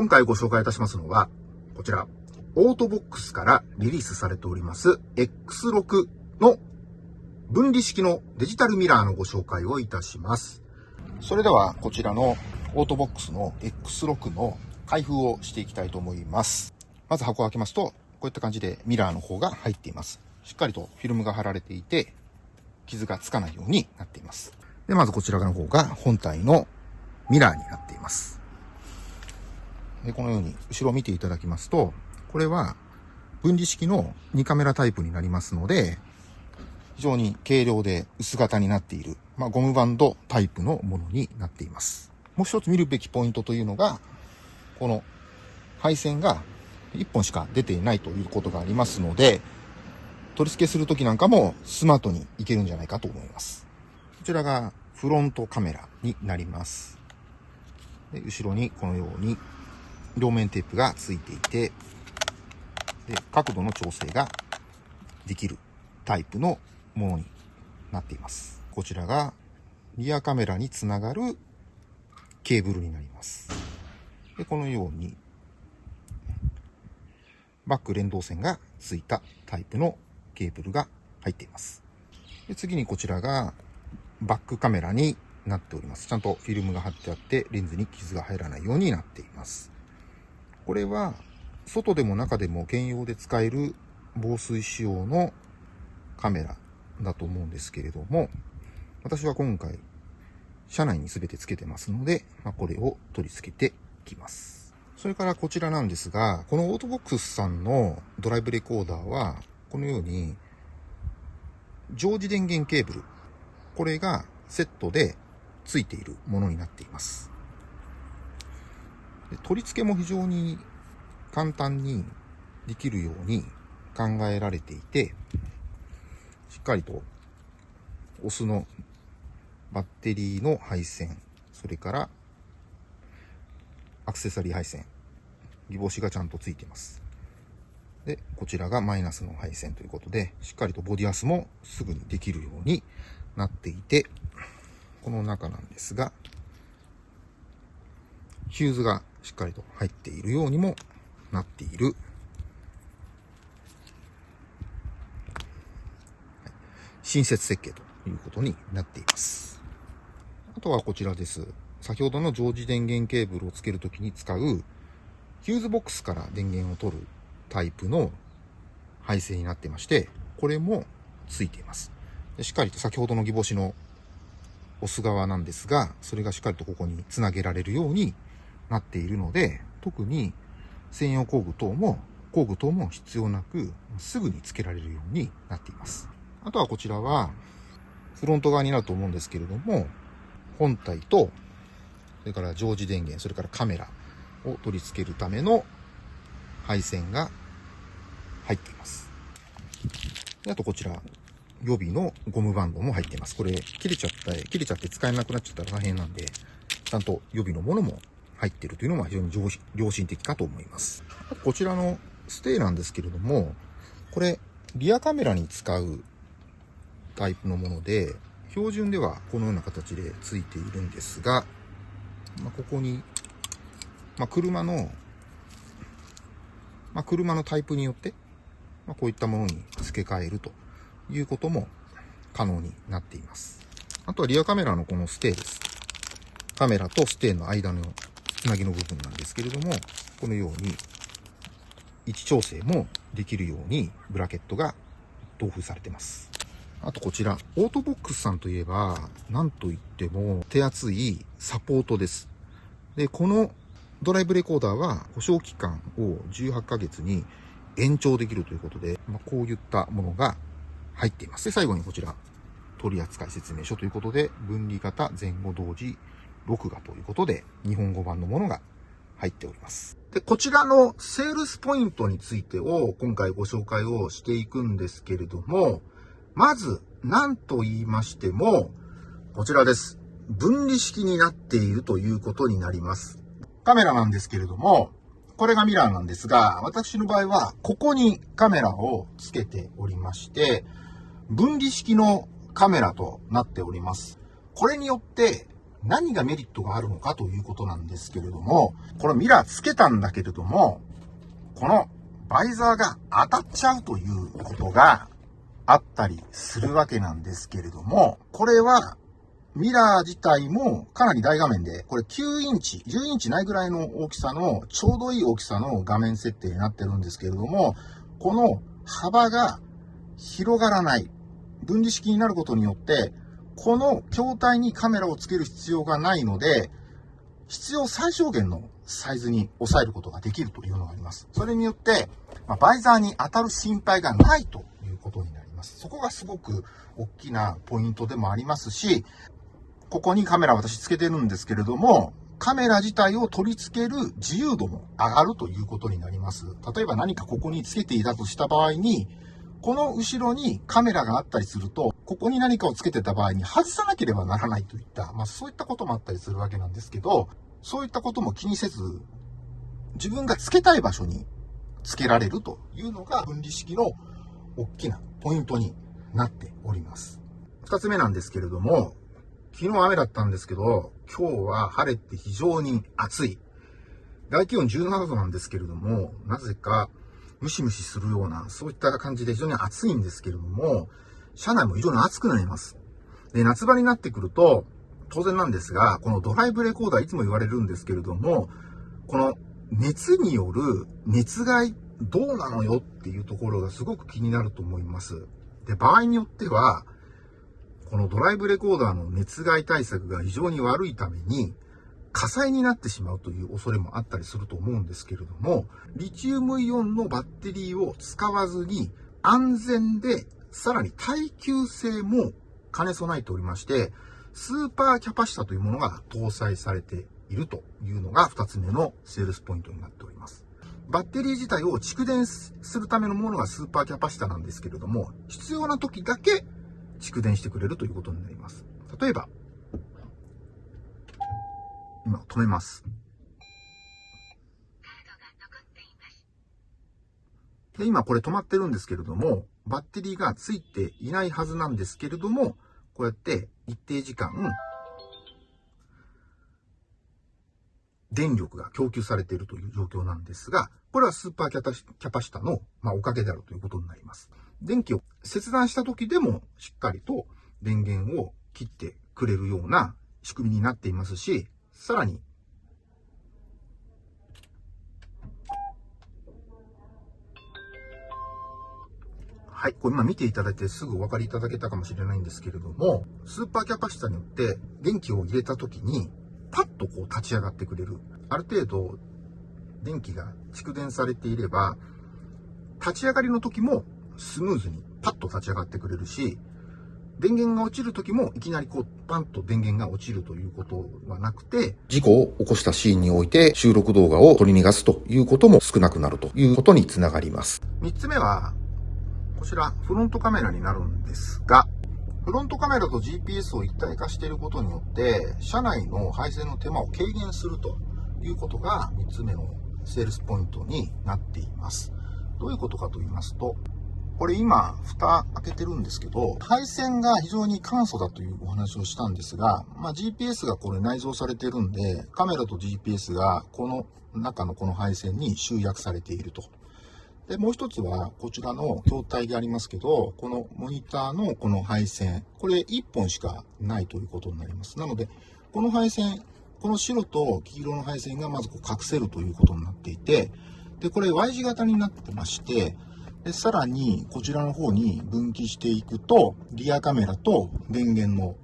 今回ご紹介いたしますのは、こちら、オートボックスからリリースされております X6 の分離式のデジタルミラーのご紹介をいたします。それでは、こちらのオートボックスの X6 の開封をしていきたいと思います。まず箱を開けますと、こういった感じでミラーの方が入っています。しっかりとフィルムが貼られていて、傷がつかないようになっています。で、まずこちらの方が本体のミラーになっています。で、このように後ろ見ていただきますと、これは分離式の2カメラタイプになりますので、非常に軽量で薄型になっている、まあ、ゴムバンドタイプのものになっています。もう一つ見るべきポイントというのが、この配線が1本しか出ていないということがありますので、取り付けするときなんかもスマートにいけるんじゃないかと思います。こちらがフロントカメラになります。で後ろにこのように両面テープがついていて、で角度の調整ができるタイプのものになっています。こちらがリアカメラにつながるケーブルになります。でこのようにバック連動線がついたタイプのケーブルが入っています。で次にこちらがバックカメラになっております。ちゃんとフィルムが貼ってあって、レンズに傷が入らないようになっています。これは、外でも中でも兼用で使える防水仕様のカメラだと思うんですけれども、私は今回、車内に全て付けてますので、まあ、これを取り付けていきます。それからこちらなんですが、このオートボックスさんのドライブレコーダーは、このように、常時電源ケーブルこれがセットで付いているものになっています。取り付けも非常に簡単にできるように考えられていて、しっかりとオスのバッテリーの配線、それからアクセサリー配線、ギボシがちゃんとついてます。で、こちらがマイナスの配線ということで、しっかりとボディアスもすぐにできるようになっていて、この中なんですが、ヒューズがしっかりと入っているようにもなっている、新設設計ということになっています。あとはこちらです。先ほどの常時電源ケーブルをつけるときに使うヒューズボックスから電源を取るタイプの配線になってまして、これもついています。しっかりと先ほどのギボシの押す側なんですが、それがしっかりとここにつなげられるようになっているので、特に専用工具等も、工具等も必要なく、すぐにつけられるようになっています。あとはこちらは、フロント側になると思うんですけれども、本体と、それから常時電源、それからカメラを取り付けるための配線が入っています。あとこちら、予備のゴムバンドも入っています。これ、切れちゃった、切れちゃって使えなくなっちゃったら大変なんで、ちゃんと予備のものも入ってるというのは非常に良心的かと思います。こちらのステーなんですけれども、これ、リアカメラに使うタイプのもので、標準ではこのような形で付いているんですが、まあ、ここに、まあ、車の、まあ、車のタイプによって、まこういったものに付け替えるということも可能になっています。あとはリアカメラのこのステーです。カメラとステーの間のつなぎの部分なんですけれども、このように位置調整もできるようにブラケットが同封されてます。あとこちら、オートボックスさんといえば、なんといっても手厚いサポートです。で、このドライブレコーダーは保証期間を18ヶ月に延長できるということで、まあ、こういったものが入っています。で、最後にこちら、取扱説明書ということで、分離型前後同時録画ということで、日本語版のものが入っております。で、こちらのセールスポイントについてを今回ご紹介をしていくんですけれども、まず、何と言いましても、こちらです。分離式になっているということになります。カメラなんですけれども、これがミラーなんですが、私の場合は、ここにカメラをつけておりまして、分離式のカメラとなっております。これによって、何がメリットがあるのかということなんですけれども、このミラーつけたんだけれども、このバイザーが当たっちゃうということがあったりするわけなんですけれども、これはミラー自体もかなり大画面で、これ9インチ、10インチないぐらいの大きさの、ちょうどいい大きさの画面設定になってるんですけれども、この幅が広がらない。分離式になることによって、この筐体にカメラをつける必要がないので、必要最小限のサイズに抑えることができるというのがあります。それによって、まあ、バイザーに当たる心配がないということになります。そこがすごく大きなポイントでもありますし、ここにカメラ私つけてるんですけれども、カメラ自体を取り付ける自由度も上がるということになります。例えば何かここにつけていたとした場合に、この後ろにカメラがあったりすると、ここに何かをつけてた場合に外さなければならないといった、まあそういったこともあったりするわけなんですけど、そういったことも気にせず、自分がつけたい場所につけられるというのが分離式の大きなポイントになっております。二つ目なんですけれども、昨日雨だったんですけど、今日は晴れて非常に暑い。外気温17度なんですけれども、なぜかムシムシするような、そういった感じで非常に暑いんですけれども、車内も非常に暑くなります。で、夏場になってくると、当然なんですが、このドライブレコーダーいつも言われるんですけれども、この熱による熱害どうなのよっていうところがすごく気になると思います。で、場合によっては、このドライブレコーダーの熱害対策が非常に悪いために、火災になってしまうという恐れもあったりすると思うんですけれども、リチウムイオンのバッテリーを使わずに安全で、さらに耐久性も兼ね備えておりまして、スーパーキャパシタというものが搭載されているというのが2つ目のセールスポイントになっております。バッテリー自体を蓄電するためのものがスーパーキャパシタなんですけれども、必要な時だけ蓄電してくれるということになります。例えば、今止めます。で、今これ止まってるんですけれども、バッテリーがついていないはずなんですけれども、こうやって一定時間、電力が供給されているという状況なんですが、これはスーパーキャパシタの、まあ、おかげであるということになります。電気を切断した時でもしっかりと電源を切ってくれるような仕組みになっていますし、さらに、はい。これ今見ていただいてすぐお分かりいただけたかもしれないんですけれども、スーパーキャパシタによって電気を入れた時に、パッとこう立ち上がってくれる。ある程度、電気が蓄電されていれば、立ち上がりの時もスムーズにパッと立ち上がってくれるし、電源が落ちる時もいきなりこうパンと電源が落ちるということはなくて、事故を起こしたシーンにおいて収録動画を取り逃がすということも少なくなるということにつながります。三つ目は、こちらフロントカメラになるんですが、フロントカメラと GPS を一体化していることによって、車内の配線の手間を軽減するということが3つ目のセールスポイントになっています。どういうことかと言いますと、これ今、蓋開けてるんですけど、配線が非常に簡素だというお話をしたんですが、まあ、GPS がこれ内蔵されてるんで、カメラと GPS がこの中のこの配線に集約されていると。で、もう一つは、こちらの筐体がありますけど、このモニターのこの配線、これ1本しかないということになります。なので、この配線、この白と黄色の配線がまずこう隠せるということになっていて、で、これ Y 字型になってまして、で、さらに、こちらの方に分岐していくと、リアカメラと電源の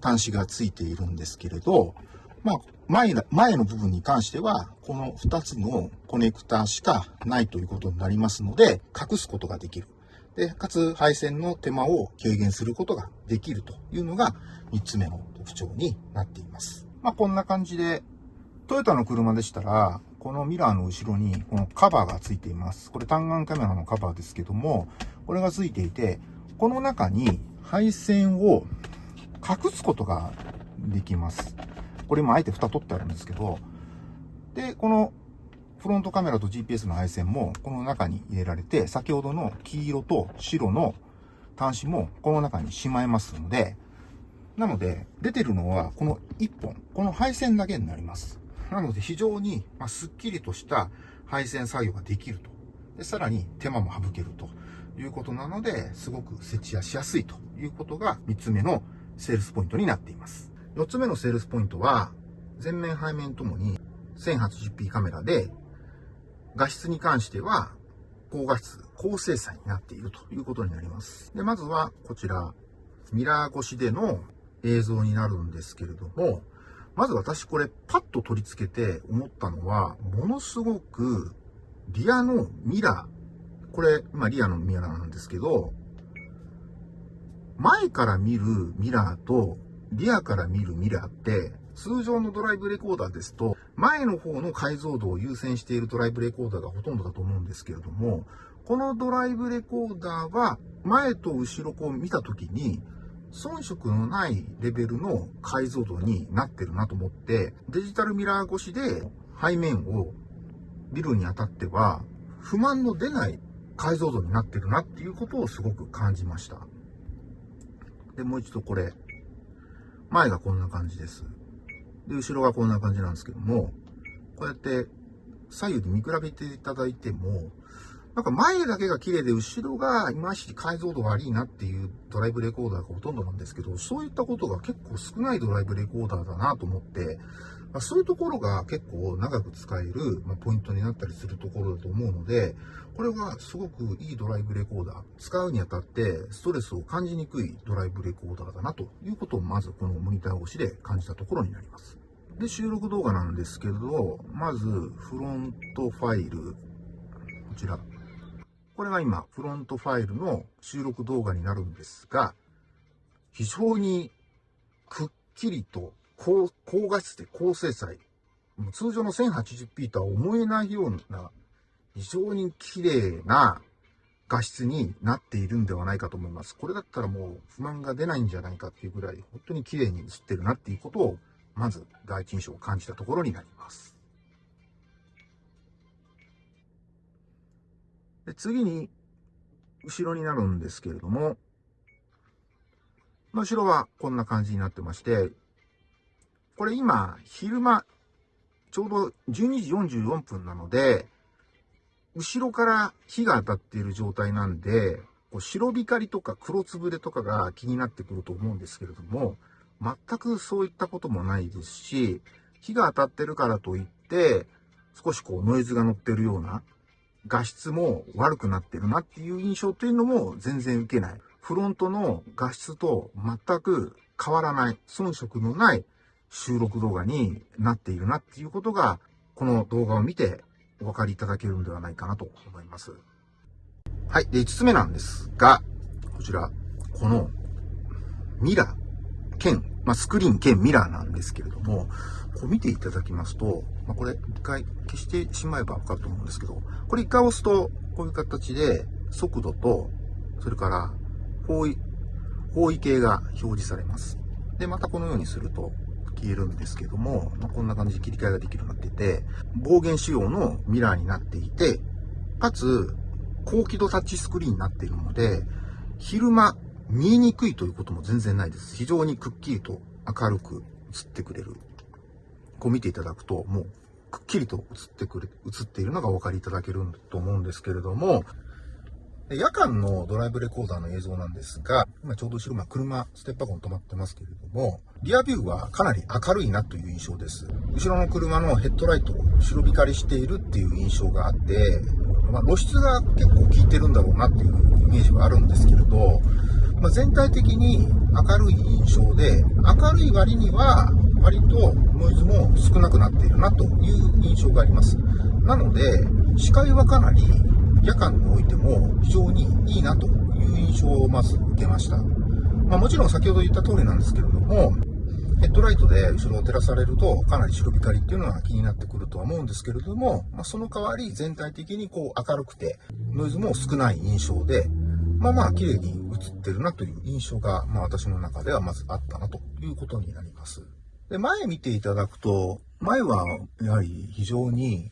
端子がついているんですけれど、まあ、前前の部分に関しては、この2つのコネクターしかないということになりますので、隠すことができる。で、かつ配線の手間を軽減することができるというのが3つ目の特徴になっています。まあ、こんな感じで、トヨタの車でしたら、このミラーの後ろにこのカバーがついています。これ単眼カメラのカバーですけども、これがついていて、この中に配線を隠すことができます。これ今あえて蓋取ってあるんですけど、で、このフロントカメラと GPS の配線もこの中に入れられて、先ほどの黄色と白の端子もこの中にしまえますので、なので、出てるのはこの1本、この配線だけになります。なので非常に、まあ、すっきりとした配線作業ができると。で、さらに手間も省けるということなので、すごく設置やしやすいということが3つ目のセールスポイントになっています。4つ目のセールスポイントは、前面背面ともに 1080p カメラで、画質に関しては高画質、高精細になっているということになります。で、まずはこちら、ミラー越しでの映像になるんですけれども、まず私これパッと取り付けて思ったのは、ものすごくリアのミラー、これ、まあリアのミラーなんですけど、前から見るミラーとリアから見るミラーって、通常のドライブレコーダーですと、前の方の解像度を優先しているドライブレコーダーがほとんどだと思うんですけれども、このドライブレコーダーは前と後ろこう見たときに、遜色のないレベルの解像度になってるなと思って、デジタルミラー越しで背面を見るにあたっては、不満の出ない解像度になってるなっていうことをすごく感じました。で、もう一度これ、前がこんな感じです。で、後ろがこんな感じなんですけども、こうやって左右で見比べていただいても、なんか前だけが綺麗で後ろがいまいち解像度悪いなっていうドライブレコーダーがほとんどなんですけど、そういったことが結構少ないドライブレコーダーだなと思って、まあ、そういうところが結構長く使える、まあ、ポイントになったりするところだと思うので、これはすごくいいドライブレコーダー、使うにあたってストレスを感じにくいドライブレコーダーだなということをまずこのモニター越しで感じたところになります。で、収録動画なんですけど、まずフロントファイル、こちら。これが今、フロントファイルの収録動画になるんですが、非常にくっきりと高、高画質で高精細。通常の 1080p とは思えないような、非常に綺麗な画質になっているんではないかと思います。これだったらもう不満が出ないんじゃないかっていうぐらい、本当に綺麗に映ってるなっていうことを、まず第一印象を感じたところになります。で次に、後ろになるんですけれども、後ろはこんな感じになってまして、これ今、昼間、ちょうど12時44分なので、後ろから火が当たっている状態なんで、こう白光とか黒つぶれとかが気になってくると思うんですけれども、全くそういったこともないですし、火が当たってるからといって、少しこうノイズが乗ってるような画質も悪くなってるなっていう印象というのも全然受けない。フロントの画質と全く変わらない、遜色のない収録動画になっているなっていうことが、この動画を見てお分かりいただけるんではないかなと思います。はい。で、5つ目なんですが、こちら、このミラー兼、まあ、スクリーン兼ミラーなんですけれども、こう見ていただきますと、まあ、これ一回消してしまえばわかると思うんですけど、これ一回押すと、こういう形で速度と、それから方位、方位系が表示されます。で、またこのようにすると、消えるんですけども、まあ、こんな感じで切り替えができるようになってて、暴言仕様のミラーになっていて、かつ、高輝度タッチスクリーンになっているので、昼間見えにくいということも全然ないです。非常にくっきりと明るく映ってくれる。こう見ていただくと、もうくっきりと映ってくれ、映っているのがお分かりいただけると思うんですけれども、夜間のドライブレコーダーの映像なんですが、今ちょうど後ろ、まあ、車、ステッパーゴン止まってますけれども、リアビューはかなり明るいなという印象です。後ろの車のヘッドライト、白光りしているっていう印象があって、まあ、露出が結構効いてるんだろうなっていうイメージはあるんですけれど、まあ、全体的に明るい印象で、明るい割には割とノイズも少なくなっているなという印象があります。なので、視界はかなり夜間においても非常にいいなという印象をまず受けました。まあ、もちろん先ほど言った通りなんですけれども、ヘッドライトで後ろを照らされるとかなり白光っていうのは気になってくるとは思うんですけれども、まあ、その代わり全体的にこう明るくてノイズも少ない印象で、まあまあ綺麗に映ってるなという印象が、まあ私の中ではまずあったなということになります。で、前見ていただくと、前はやはり非常に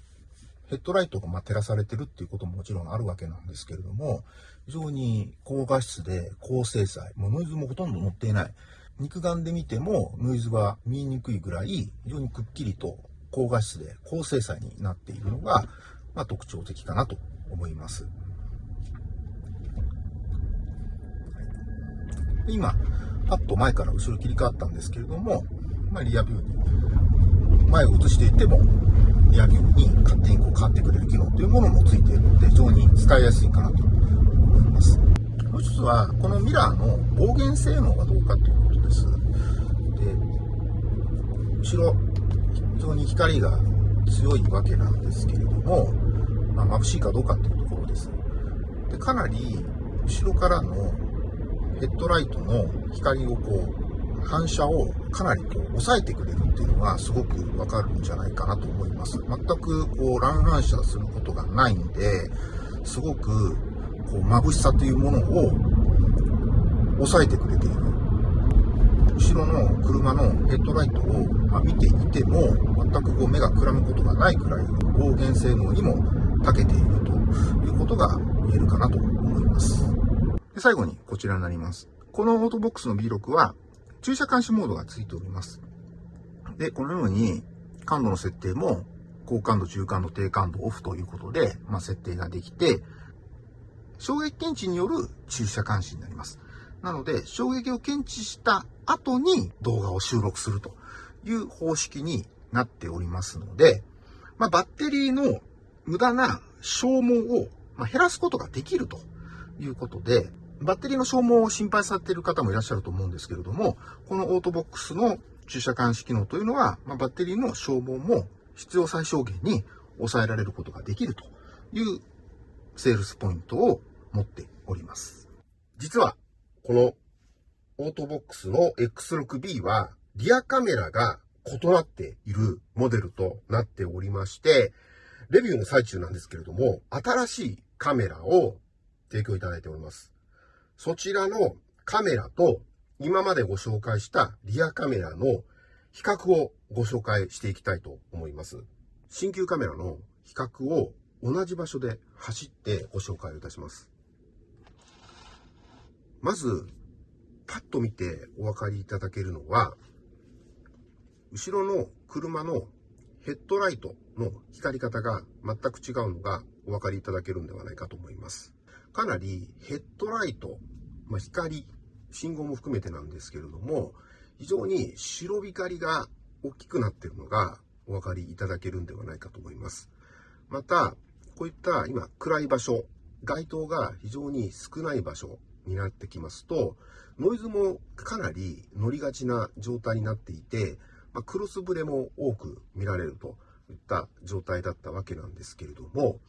ヘッドライトがま照らされてるっていうことももちろんあるわけなんですけれども、非常に高画質で高精細、もうノイズもほとんど乗っていない。肉眼で見てもノイズが見えにくいぐらい非常にくっきりと高画質で高精細になっているのが、まあ、特徴的かなと思います。今、パッと前から後ろ切り替わったんですけれども、まあ、リアビューに前を映していってもリアビューに勝手にこう変わってくれる機能というものもついているので非常に使いやすいかなと思います。もう一つは、このミラーの防減性能がどうかということです。で、後ろ、非常に光が強いわけなんですけれども、まあ、眩しいかどうかっていうところです。で、かなり後ろからのヘッドライトの光をこう、反射をかなりこう抑えてくれるっていうのがすごくわかるんじゃないかなと思います。全くこう乱反射することがないんで、すごくこう眩しさというものを抑えてくれている。後ろの車のヘッドライトを、ま見ていても、全くこう目がくらむことがないくらい暴言性能にも長けているということが言えるかなと思います。で最後にこちらになります。このオートボックスの B6 は駐車監視モードがついております。で、このように感度の設定も高感度、中感度、低感度、オフということで、まあ、設定ができて、衝撃検知による駐車監視になります。なので、衝撃を検知した後に動画を収録するという方式になっておりますので、まあ、バッテリーの無駄な消耗を減らすことができるということで、バッテリーの消耗を心配されている方もいらっしゃると思うんですけれども、このオートボックスの駐車監視機能というのは、まあ、バッテリーの消耗も必要最小限に抑えられることができるというセールスポイントを持っております。実は、このオートボックスの X6B は、リアカメラが異なっているモデルとなっておりまして、レビューの最中なんですけれども、新しいカメラを提供いただいております。そちらのカメラと今までご紹介したリアカメラの比較をご紹介していきたいと思います。新旧カメラの比較を同じ場所で走ってご紹介をいたします。まず、パッと見てお分かりいただけるのは、後ろの車のヘッドライトの光り方が全く違うのがお分かりいただけるんではないかと思います。かなりヘッドライト、まあ、光、信号も含めてなんですけれども、非常に白光が大きくなっているのがお分かりいただけるんではないかと思います。また、こういった今暗い場所、街灯が非常に少ない場所、になってきますと、ノイズもかなり乗りがちな状態になっていて、まあ、クロスブレも多く見られるといった状態だったわけなんですけれども、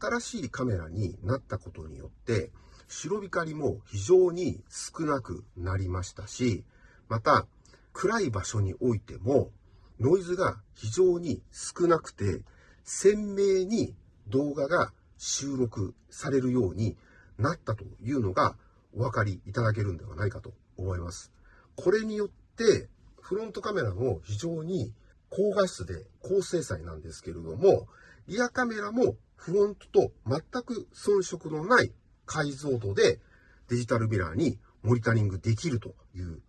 新しいカメラになったことによって、白光も非常に少なくなりましたし、また暗い場所においてもノイズが非常に少なくて鮮明に動画が収録されるようになったというのがお分かりいただけるんではないかと思います。これによって、フロントカメラも非常に高画質で高精細なんですけれども、リアカメラもフロントと全く遜色のない解像度でデジタルミラーにモニタリングできるという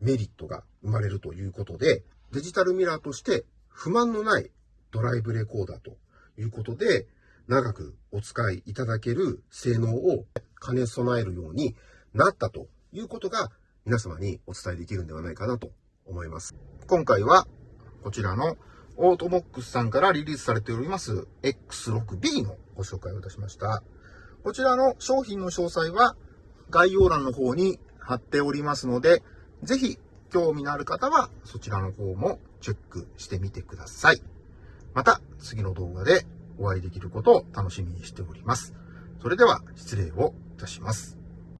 メリットが生まれるということで、デジタルミラーとして不満のないドライブレコーダーということで、長くお使いいただける性能を兼ね備えるようになったということが皆様にお伝えできるんではないかなと思います。今回はこちらのオートボックスさんからリリースされております X6B のご紹介をいたしました。こちらの商品の詳細は概要欄の方に貼っておりますので、ぜひ興味のある方はそちらの方もチェックしてみてください。また次の動画でお会いできることを楽しみにしております。それでは失礼をいたします。